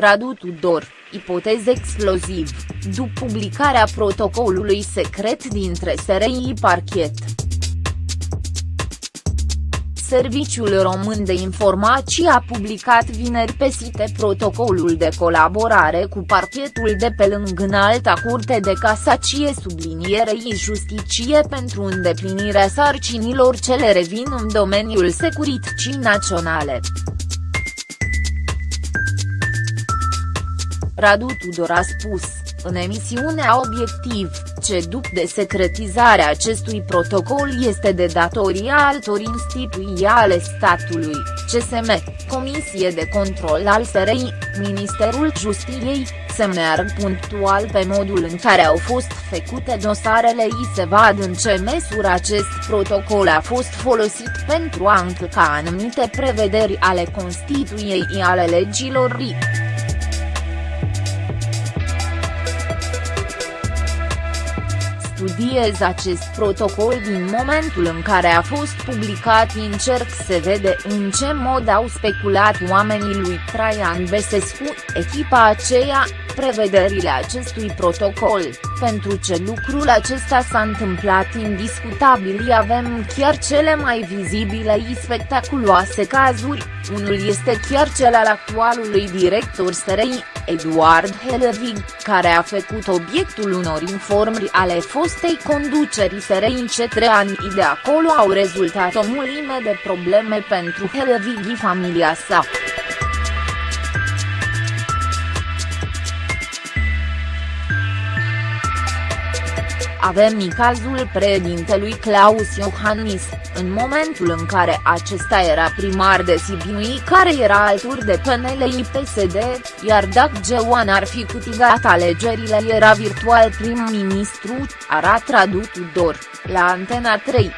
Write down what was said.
Radu Tudor, ipotez exploziv, după publicarea protocolului secret dintre SRI Parchet. Serviciul Român de Informații a publicat vineri pe site protocolul de colaborare cu parchetul de pe lângă Înalta Curte de Casacie sublinierei Justiție pentru îndeplinirea sarcinilor ce le revin în domeniul securității naționale. Radu Tudor a spus, în emisiunea Obiectiv, ce după desecretizarea acestui protocol este de datoria altor instituții ale statului, CSM, Comisie de Control al SRI, Ministerul Justiției, se meargă punctual pe modul în care au fost făcute dosarele i se vad în ce măsură acest protocol a fost folosit pentru a încălca anumite prevederi ale Constituției ale legilor RI. Studiez acest protocol din momentul în care a fost publicat încerc să vede în ce mod au speculat oamenii lui Traian Besescu, echipa aceea, prevederile acestui protocol, pentru ce lucrul acesta s-a întâmplat indiscutabil avem chiar cele mai vizibile și spectaculoase cazuri, unul este chiar cel al actualului director SRI, Eduard Helvig, care a făcut obiectul unor informări ale fostei conduceri SRI ce trei ani de acolo au rezultat o mulime de probleme pentru Helvig și familia sa. Avem cazul președintelui Claus Iohannis, în momentul în care acesta era primar de Sibiu care era alături de PNL PSD, iar dacă Geoan ar fi câștigat alegerile era virtual prim-ministru, arată Radu Tudor, la Antena 3.